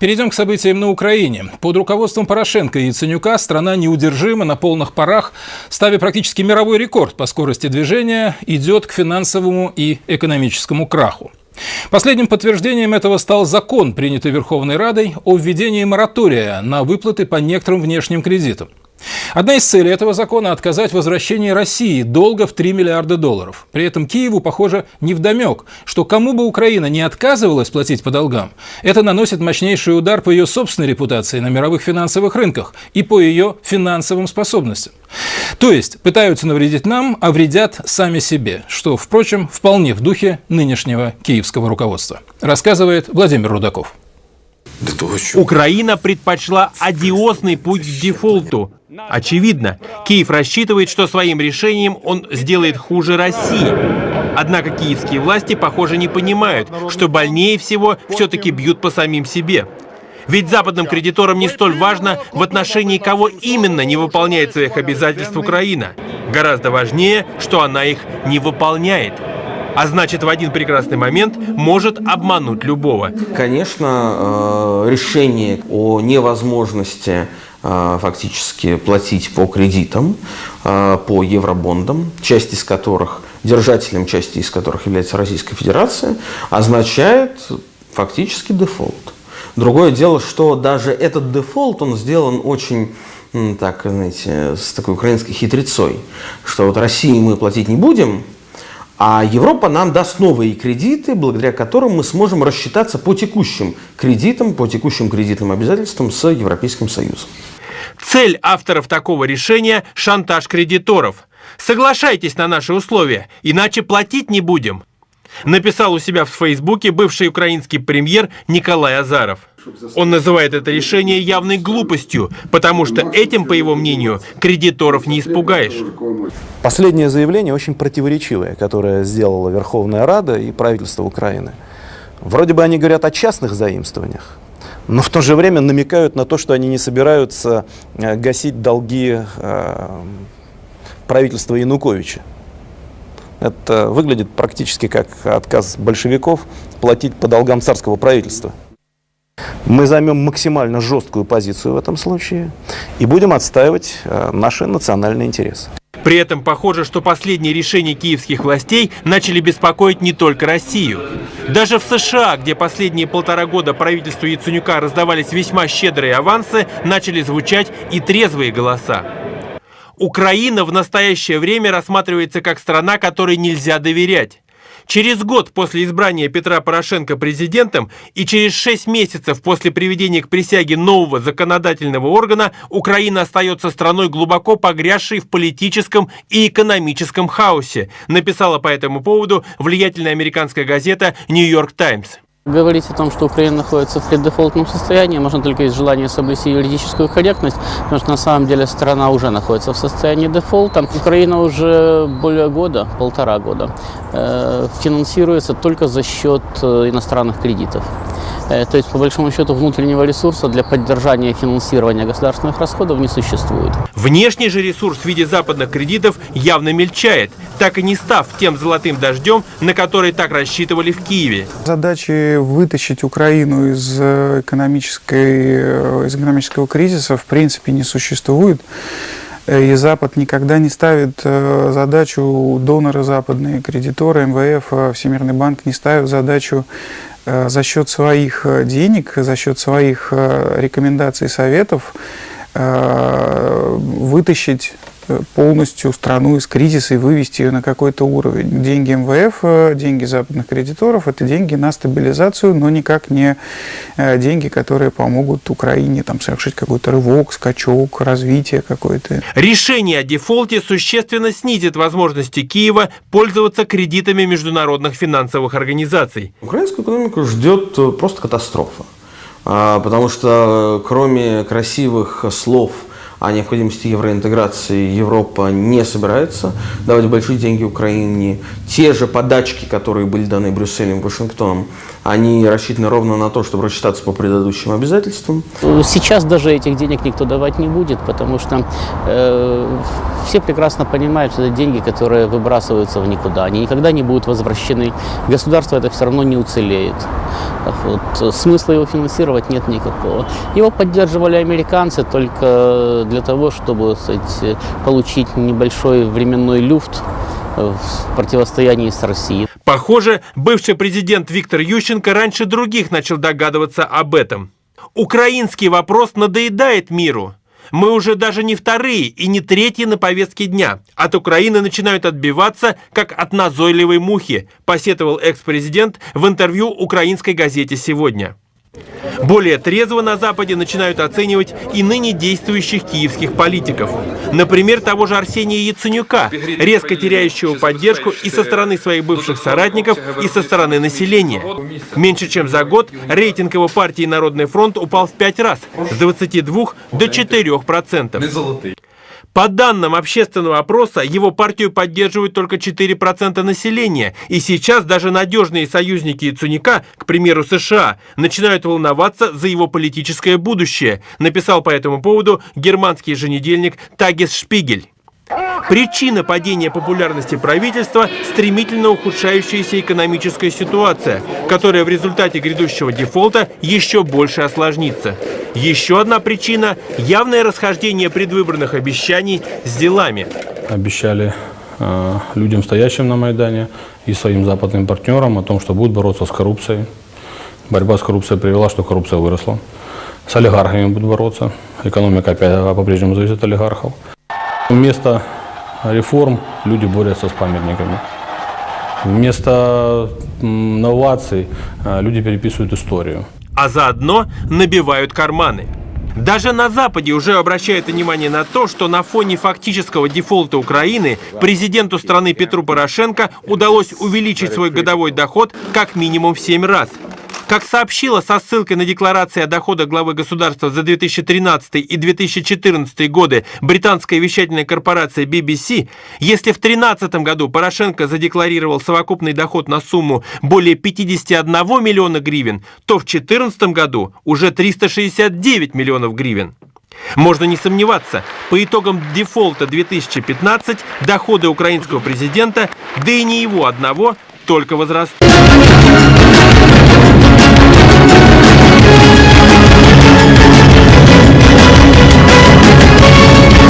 Перейдем к событиям на Украине. Под руководством Порошенко и Яценюка страна неудержимо на полных парах, ставя практически мировой рекорд по скорости движения, идет к финансовому и экономическому краху. Последним подтверждением этого стал закон, принятый Верховной Радой о введении моратория на выплаты по некоторым внешним кредитам. Одна из целей этого закона – отказать возвращении России долга в 3 миллиарда долларов. При этом Киеву, похоже, невдомек, что кому бы Украина не отказывалась платить по долгам, это наносит мощнейший удар по ее собственной репутации на мировых финансовых рынках и по ее финансовым способностям. То есть пытаются навредить нам, а вредят сами себе, что, впрочем, вполне в духе нынешнего киевского руководства. Рассказывает Владимир Рудаков. Украина предпочла одиозный путь к дефолту. Очевидно, Киев рассчитывает, что своим решением он сделает хуже России. Однако киевские власти, похоже, не понимают, что больнее всего все-таки бьют по самим себе. Ведь западным кредиторам не столь важно, в отношении кого именно не выполняет своих обязательств Украина. Гораздо важнее, что она их не выполняет а значит в один прекрасный момент может обмануть любого. Конечно, э, решение о невозможности фактически платить по кредитам, э, по евробондам, часть из которых, держателем части из которых является Российская Федерация, означает фактически дефолт. Другое дело, что даже этот дефолт, он сделан очень так, знаете, с такой украинской хитрецой, что вот России мы платить не будем, а Европа нам даст новые кредиты, благодаря которым мы сможем рассчитаться по текущим кредитам, по текущим кредитным обязательствам с Европейским Союзом. Цель авторов такого решения – шантаж кредиторов. Соглашайтесь на наши условия, иначе платить не будем. Написал у себя в Фейсбуке бывший украинский премьер Николай Азаров. Он называет это решение явной глупостью, потому что этим, по его мнению, кредиторов не испугаешь. Последнее заявление очень противоречивое, которое сделала Верховная Рада и правительство Украины. Вроде бы они говорят о частных заимствованиях, но в то же время намекают на то, что они не собираются э, гасить долги э, правительства Януковича. Это выглядит практически как отказ большевиков платить по долгам царского правительства. Мы займем максимально жесткую позицию в этом случае и будем отстаивать э, наши национальные интересы. При этом похоже, что последние решения киевских властей начали беспокоить не только Россию. Даже в США, где последние полтора года правительству Яценюка раздавались весьма щедрые авансы, начали звучать и трезвые голоса. Украина в настоящее время рассматривается как страна, которой нельзя доверять. Через год после избрания Петра Порошенко президентом и через шесть месяцев после приведения к присяге нового законодательного органа Украина остается страной глубоко погрязшей в политическом и экономическом хаосе, написала по этому поводу влиятельная американская газета «Нью-Йорк Таймс». Говорить о том, что Украина находится в преддефолтном состоянии, можно только из желания соблюсти юридическую корректность, потому что на самом деле страна уже находится в состоянии дефолта. Украина уже более года, полтора года, э, финансируется только за счет э, иностранных кредитов. Э, то есть, по большому счету, внутреннего ресурса для поддержания финансирования государственных расходов не существует. Внешний же ресурс в виде западных кредитов явно мельчает, так и не став тем золотым дождем, на который так рассчитывали в Киеве. Задачи вытащить Украину из, э, экономической, э, из экономического кризиса в принципе не существует. И Запад никогда не ставит задачу, доноры западные, кредиторы, МВФ, Всемирный банк не ставят задачу за счет своих э, денег, за счет своих э, рекомендаций, советов вытащить полностью страну из кризиса и вывести ее на какой-то уровень. Деньги МВФ, деньги западных кредиторов – это деньги на стабилизацию, но никак не э, деньги, которые помогут Украине там, совершить какой-то рывок, скачок, развитие какое-то. Решение о дефолте существенно снизит возможности Киева пользоваться кредитами международных финансовых организаций. Украинскую экономику ждет э, просто катастрофа. А, потому что э, кроме красивых слов – о необходимости евроинтеграции Европа не собирается давать большие деньги Украине. Те же подачки, которые были даны Брюсселем, Вашингтоном, они рассчитаны ровно на то, чтобы рассчитаться по предыдущим обязательствам. Сейчас даже этих денег никто давать не будет, потому что э, все прекрасно понимают, что это деньги, которые выбрасываются в никуда. Они никогда не будут возвращены. Государство это все равно не уцелеет. Вот. Смысла его финансировать нет никакого. Его поддерживали американцы только для того, чтобы сказать, получить небольшой временной люфт в противостоянии с Россией. Похоже, бывший президент Виктор Ющенко раньше других начал догадываться об этом. Украинский вопрос надоедает миру. Мы уже даже не вторые и не третьи на повестке дня. От Украины начинают отбиваться, как от назойливой мухи, посетовал экс-президент в интервью украинской газете «Сегодня». Более трезво на Западе начинают оценивать и ныне действующих киевских политиков. Например, того же Арсения Яценюка, резко теряющего поддержку и со стороны своих бывших соратников, и со стороны населения. Меньше чем за год рейтинг его партии «Народный фронт» упал в пять раз, с 22 до 4 процентов. По данным общественного опроса, его партию поддерживают только 4% населения. И сейчас даже надежные союзники Яценюка, к примеру США, начинают волноваться за его политическое будущее, написал по этому поводу германский еженедельник Тагис Шпигель. Причина падения популярности правительства – стремительно ухудшающаяся экономическая ситуация, которая в результате грядущего дефолта еще больше осложнится. Еще одна причина – явное расхождение предвыборных обещаний с делами. Обещали э, людям, стоящим на Майдане, и своим западным партнерам о том, что будут бороться с коррупцией. Борьба с коррупцией привела, что коррупция выросла. С олигархами будут бороться. Экономика опять по-прежнему зависит от олигархов. Вместо реформ люди борются с памятниками. Вместо новаций э, люди переписывают историю. А заодно набивают карманы. Даже на Западе уже обращают внимание на то, что на фоне фактического дефолта Украины президенту страны Петру Порошенко удалось увеличить свой годовой доход как минимум в 7 раз – как сообщила со ссылкой на декларации о доходах главы государства за 2013 и 2014 годы британская вещательная корпорация BBC, если в 2013 году Порошенко задекларировал совокупный доход на сумму более 51 миллиона гривен, то в 2014 году уже 369 миллионов гривен. Можно не сомневаться, по итогам дефолта 2015 доходы украинского президента, да и не его одного, только возрастут.